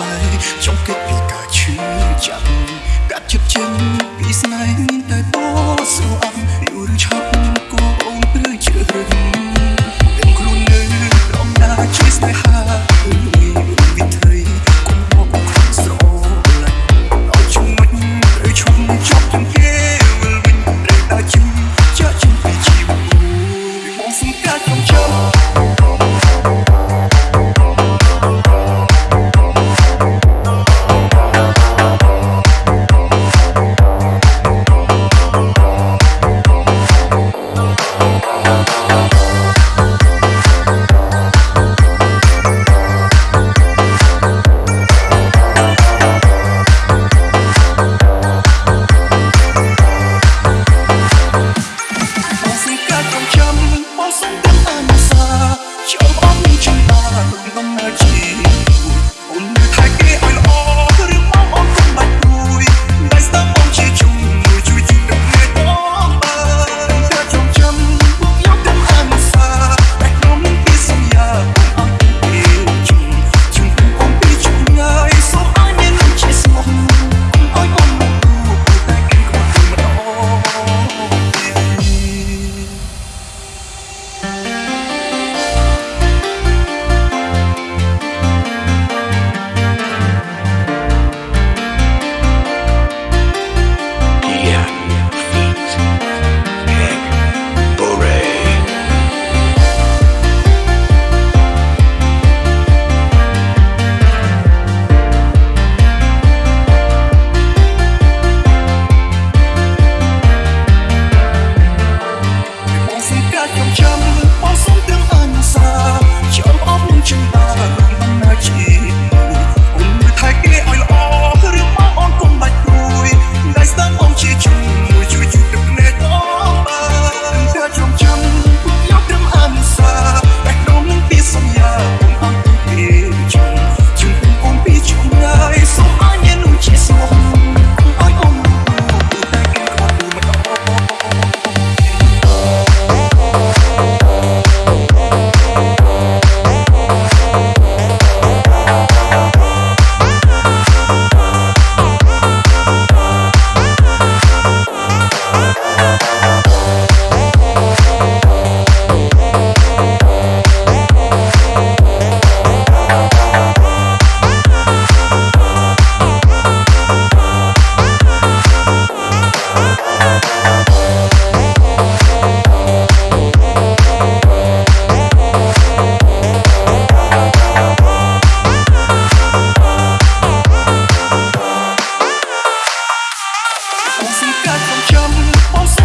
បែកចង់គិតពីការឈឺចាប់កាត់ជិបជិនពីស្នេហ៍មានតែពណ៌ស្រអប់យូរឬឆាប់ក៏អូនព្រឺជឿរឹងខ្លួននៅរំដាជួយ i'm trouble សំចាំអូន